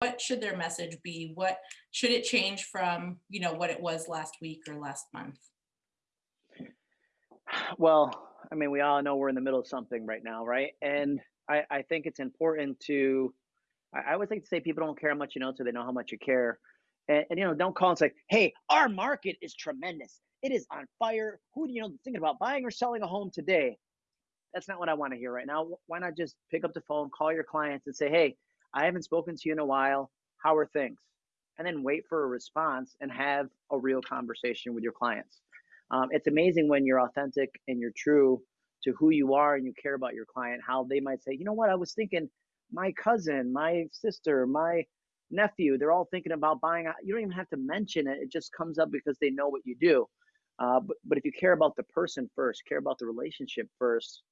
what should their message be? What should it change from, you know, what it was last week or last month? Well, I mean, we all know we're in the middle of something right now, right? And I, I think it's important to, I, I always like to say people don't care how much you know until they know how much you care. And, and you know, don't call and say, hey, our market is tremendous. It is on fire. Who do you know thinking about buying or selling a home today? That's not what I want to hear right now. Why not just pick up the phone, call your clients and say, hey, I haven't spoken to you in a while. How are things? And then wait for a response and have a real conversation with your clients. Um, it's amazing when you're authentic and you're true to who you are and you care about your client, how they might say, you know what, I was thinking my cousin, my sister, my nephew, they're all thinking about buying. You don't even have to mention it. It just comes up because they know what you do. Uh, but, but if you care about the person first, care about the relationship first,